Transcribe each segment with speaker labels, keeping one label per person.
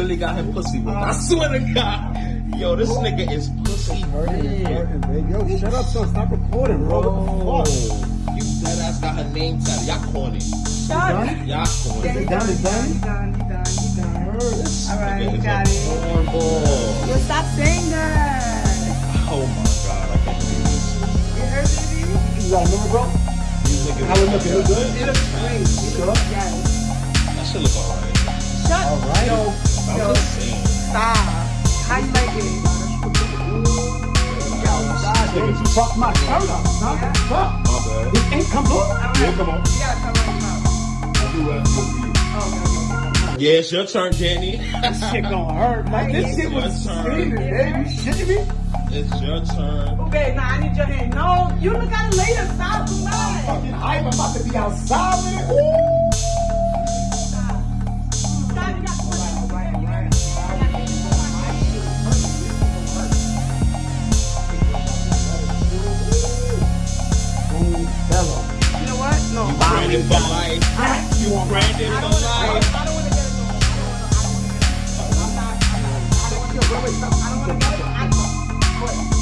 Speaker 1: really got him pussy whipped. I swear to God. Yo, this nigga is pussy
Speaker 2: Hurting,
Speaker 1: dead.
Speaker 2: hurting, baby. Yo, shut up, son. Stop recording, bro. What the fuck?
Speaker 1: You dead ass got her name tatted. Y'all corny.
Speaker 2: Done?
Speaker 1: Y'all corny.
Speaker 2: Is it done? It's done?
Speaker 3: He done, he done, he done.
Speaker 1: This
Speaker 3: All right,
Speaker 1: nigga
Speaker 3: you
Speaker 1: is
Speaker 3: got
Speaker 1: a
Speaker 3: it.
Speaker 1: cornball.
Speaker 3: Yo, stop saying that.
Speaker 1: Oh my god, I can't believe this.
Speaker 3: You heard, baby?
Speaker 2: You got a number, bro?
Speaker 1: These niggas
Speaker 2: How it looking? Look good?
Speaker 3: It looks great. It
Speaker 2: Sure?
Speaker 3: looks, yes.
Speaker 2: God, baby, you fucked my shirt up, son.
Speaker 3: Yeah.
Speaker 2: Fuck.
Speaker 1: My bad.
Speaker 2: This ain't come on.
Speaker 1: Yeah, come on.
Speaker 3: You gotta cover.
Speaker 1: I'll do that you.
Speaker 3: Oh, okay, okay.
Speaker 1: Yeah, it's your turn, Danny.
Speaker 2: This shit gonna hurt, man. This shit was
Speaker 1: It's your turn.
Speaker 2: serious, baby. You shitting me?
Speaker 1: It's your turn.
Speaker 3: Okay, now I need your hand. No, you look at it later. Stop too much.
Speaker 2: Fucking hype. I'm about to be outside with it. Ooh.
Speaker 3: Get it. I don't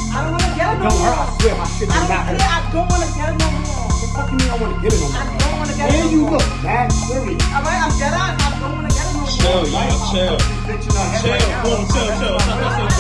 Speaker 3: I don't wanna get it no
Speaker 2: Don't hurt. I swear, my shit
Speaker 3: I don't
Speaker 2: hurt.
Speaker 3: I don't want to get it no more.
Speaker 2: The fuck you mean I don't want to get it on
Speaker 3: I don't want to get it.
Speaker 2: And you look mad serious.
Speaker 3: All right, I'm dead on. I don't want to get it no more.
Speaker 1: Chill, y'all, chill.
Speaker 2: In
Speaker 1: Chill,
Speaker 2: now.
Speaker 1: boom, chill, chill.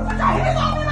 Speaker 1: 我找你妈